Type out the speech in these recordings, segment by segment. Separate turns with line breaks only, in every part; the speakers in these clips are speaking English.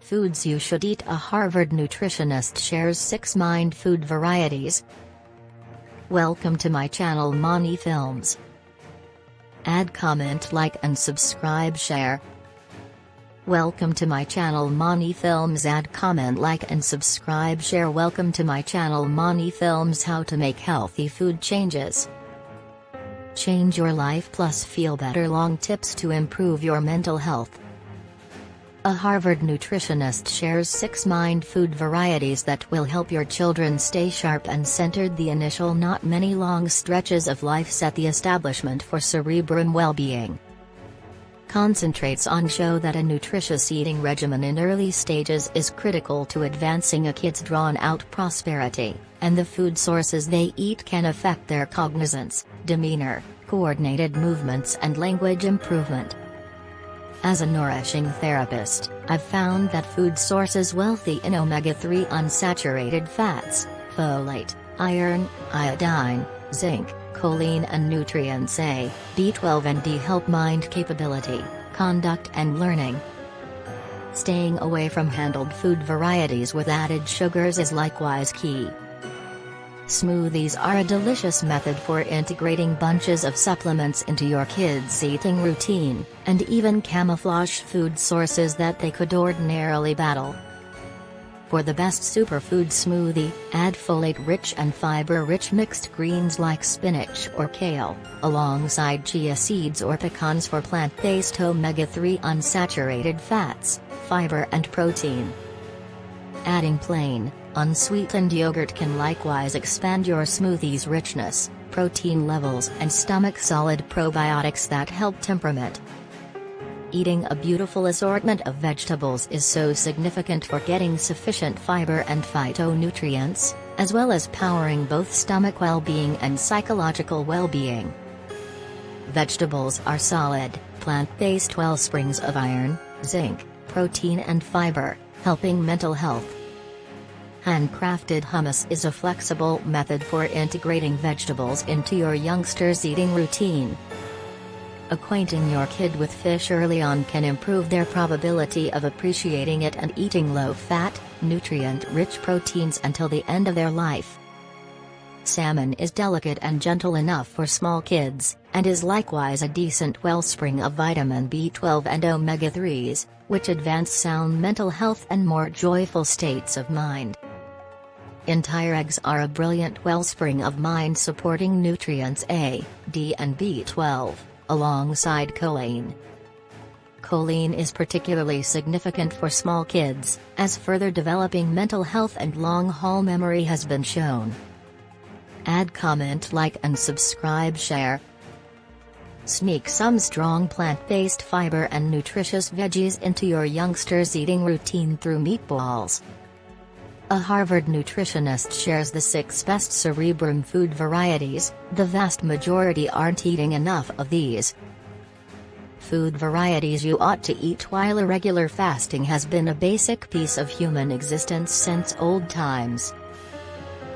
Foods you should eat A Harvard nutritionist shares 6 mind food varieties. Welcome to my channel Mani Films. Add comment like and subscribe share. Welcome to my channel Mani Films add comment like and subscribe share welcome to my channel Mani Films how to make healthy food changes. Change your life plus feel better long tips to improve your mental health. A Harvard nutritionist shares six mind food varieties that will help your children stay sharp and centered. The initial not many long stretches of life set the establishment for cerebrum well-being concentrates on show that a nutritious eating regimen in early stages is critical to advancing a kid's drawn-out prosperity, and the food sources they eat can affect their cognizance, demeanor, coordinated movements and language improvement. As a nourishing therapist, I've found that food sources wealthy in omega-3 unsaturated fats, folate, iron, iodine, zinc, choline and nutrients A, B12 and D help mind capability, conduct and learning. Staying away from handled food varieties with added sugars is likewise key. Smoothies are a delicious method for integrating bunches of supplements into your kids' eating routine, and even camouflage food sources that they could ordinarily battle. For the best superfood smoothie, add folate-rich and fiber-rich mixed greens like spinach or kale, alongside chia seeds or pecans for plant-based omega-3 unsaturated fats, fiber and protein. Adding plain, unsweetened yogurt can likewise expand your smoothie's richness, protein levels and stomach solid probiotics that help temperament. Eating a beautiful assortment of vegetables is so significant for getting sufficient fiber and phytonutrients, as well as powering both stomach well-being and psychological well-being. Vegetables are solid, plant-based wellsprings of iron, zinc, protein and fiber, helping mental health. Handcrafted hummus is a flexible method for integrating vegetables into your youngster's eating routine, Acquainting your kid with fish early on can improve their probability of appreciating it and eating low-fat, nutrient-rich proteins until the end of their life. Salmon is delicate and gentle enough for small kids, and is likewise a decent wellspring of vitamin B12 and omega-3s, which advance sound mental health and more joyful states of mind. Entire eggs are a brilliant wellspring of mind-supporting nutrients A, D and B12 alongside choline. Choline is particularly significant for small kids, as further developing mental health and long-haul memory has been shown. Add comment like and subscribe share. Sneak some strong plant-based fiber and nutritious veggies into your youngster's eating routine through meatballs. A Harvard nutritionist shares the six best cerebrum food varieties, the vast majority aren't eating enough of these. Food varieties you ought to eat while irregular fasting has been a basic piece of human existence since old times.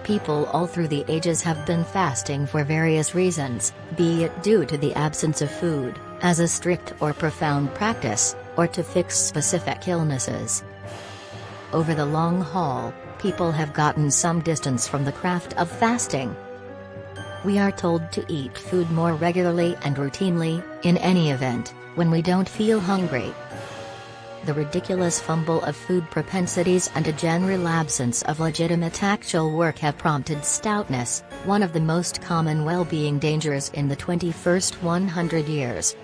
People all through the ages have been fasting for various reasons, be it due to the absence of food, as a strict or profound practice, or to fix specific illnesses. Over the long haul, people have gotten some distance from the craft of fasting. We are told to eat food more regularly and routinely, in any event, when we don't feel hungry. The ridiculous fumble of food propensities and a general absence of legitimate actual work have prompted stoutness, one of the most common well-being dangers in the 21st 100 years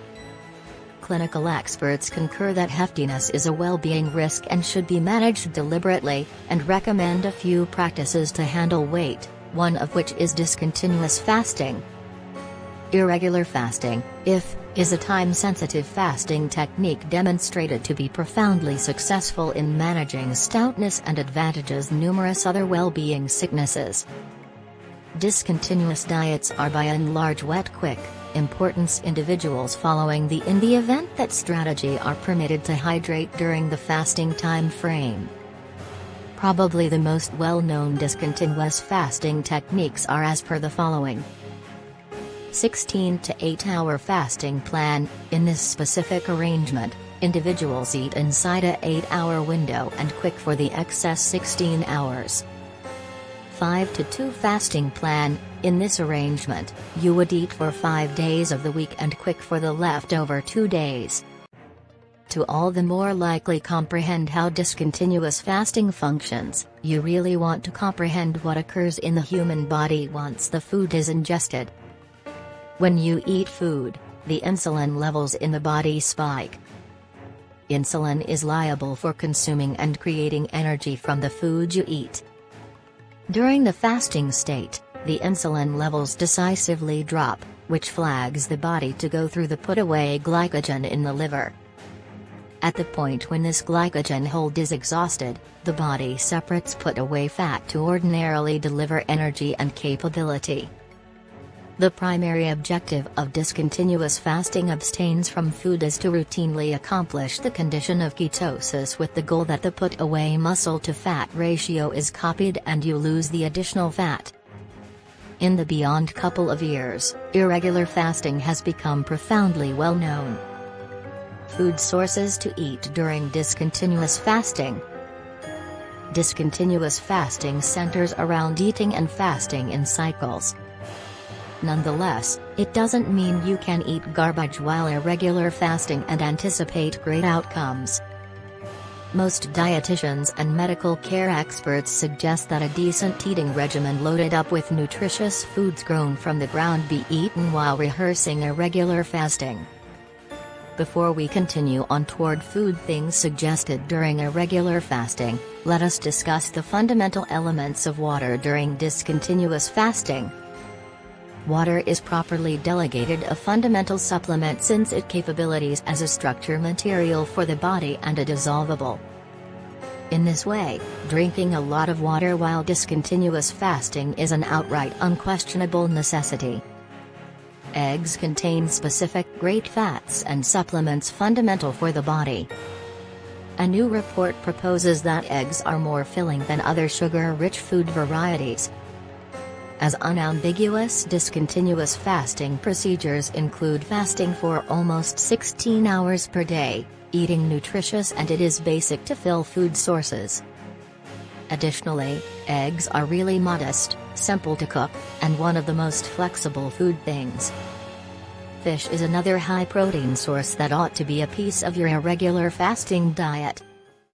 clinical experts concur that heftiness is a well-being risk and should be managed deliberately, and recommend a few practices to handle weight, one of which is discontinuous fasting. Irregular fasting, if, is a time-sensitive fasting technique demonstrated to be profoundly successful in managing stoutness and advantages numerous other well-being sicknesses. Discontinuous diets are by and large wet quick, importance individuals following the in the event that strategy are permitted to hydrate during the fasting time frame. Probably the most well-known discontinuous fasting techniques are as per the following. 16 to 8 hour fasting plan, in this specific arrangement, individuals eat inside a 8-hour window and quick for the excess 16 hours. 5 to 2 fasting plan, in this arrangement, you would eat for 5 days of the week and quick for the leftover 2 days. To all the more likely comprehend how discontinuous fasting functions, you really want to comprehend what occurs in the human body once the food is ingested. When you eat food, the insulin levels in the body spike. Insulin is liable for consuming and creating energy from the food you eat. During the fasting state, the insulin levels decisively drop, which flags the body to go through the put-away glycogen in the liver. At the point when this glycogen hold is exhausted, the body separates put-away fat to ordinarily deliver energy and capability. The primary objective of discontinuous fasting abstains from food is to routinely accomplish the condition of ketosis with the goal that the put-away muscle-to-fat ratio is copied and you lose the additional fat. In the beyond couple of years, irregular fasting has become profoundly well known. Food sources to eat during discontinuous fasting. Discontinuous fasting centers around eating and fasting in cycles. Nonetheless, it doesn't mean you can eat garbage while irregular fasting and anticipate great outcomes. Most dietitians and medical care experts suggest that a decent eating regimen loaded up with nutritious foods grown from the ground be eaten while rehearsing irregular fasting. Before we continue on toward food things suggested during irregular fasting, let us discuss the fundamental elements of water during discontinuous fasting. Water is properly delegated a fundamental supplement since it capabilities as a structure material for the body and a dissolvable. In this way, drinking a lot of water while discontinuous fasting is an outright unquestionable necessity. Eggs contain specific great fats and supplements fundamental for the body. A new report proposes that eggs are more filling than other sugar-rich food varieties, as unambiguous discontinuous fasting procedures include fasting for almost 16 hours per day, eating nutritious and it is basic to fill food sources. Additionally, eggs are really modest, simple to cook, and one of the most flexible food things. Fish is another high protein source that ought to be a piece of your irregular fasting diet.